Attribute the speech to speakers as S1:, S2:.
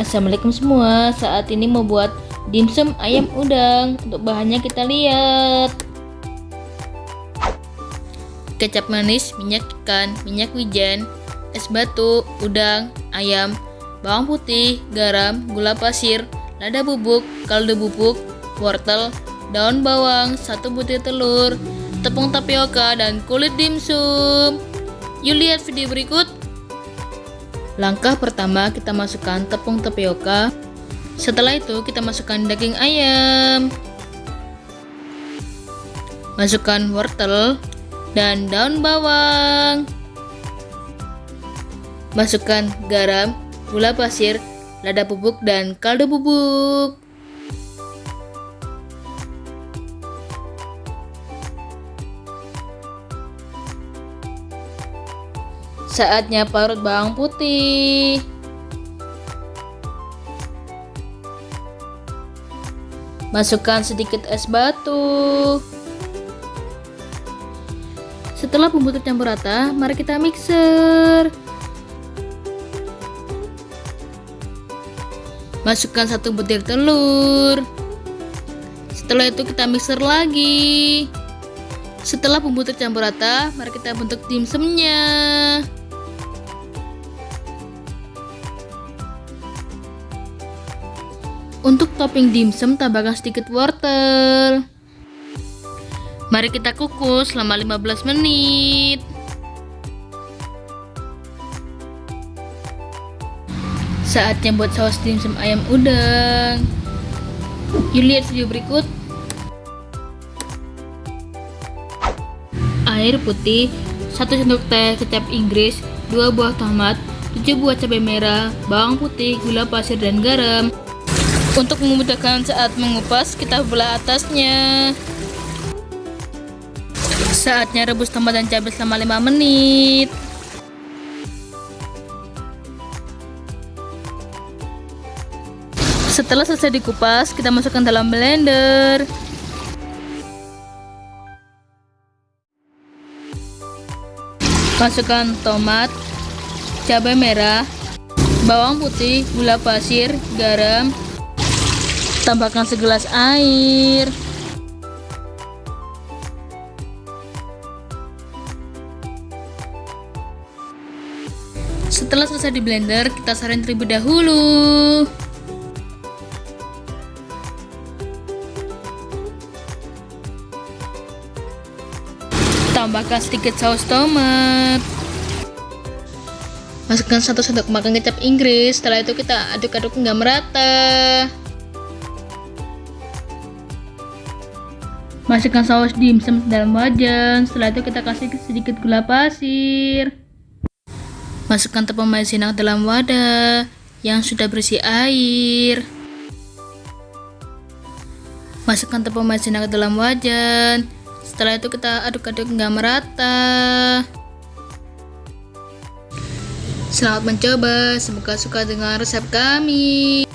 S1: Assalamualaikum semua. Saat ini mau buat dimsum ayam udang. Untuk bahannya kita lihat. Kecap manis, minyak ikan, minyak wijen Es batu, udang, ayam Bawang putih, garam, gula pasir Lada bubuk, kaldu bubuk, wortel, daun bawang, satu butir telur Tepung tapioka, dan kulit dimsum. Yuk lihat video berikut Langkah pertama kita masukkan tepung tapioka. Setelah itu kita masukkan daging ayam. Masukkan wortel dan daun bawang. Masukkan garam, gula pasir, lada bubuk dan kaldu bubuk. Saatnya parut bawang putih. Masukkan sedikit es batu. Setelah bumbu tercampur rata, mari kita mixer. Masukkan satu butir telur. Setelah itu kita mixer lagi. Setelah bumbu tercampur rata, mari kita bentuk dimsumnya. Untuk topping dimsum tambahkan sedikit wortel. Mari kita kukus selama 15 menit. Saatnya buat saus dimsum ayam udang. Yuk lihat video berikut. Air putih, 1 sendok teh kecap Inggris, 2 buah tomat, 7 buah cabai merah, bawang putih, gula pasir dan garam. Untuk memudahkan saat mengupas, kita belah atasnya. Saatnya rebus tomat dan cabai selama 5 menit. Setelah selesai dikupas, kita masukkan dalam blender. Masukkan tomat, cabai merah, bawang putih, gula pasir, garam, Tambahkan segelas air. Setelah selesai di blender, kita saring terlebih dahulu. Tambahkan sedikit saus tomat. Masukkan satu sendok makan kecap Inggris. Setelah itu kita aduk-aduk hingga merata. Masukkan saus dimsum dalam wajan. Setelah itu kita kasih sedikit gula pasir. Masukkan tepung maizena dalam wadah yang sudah berisi air. Masukkan tepung maizena ke dalam wajan. Setelah itu kita aduk-aduk hingga merata. Selamat mencoba, semoga suka dengan resep kami.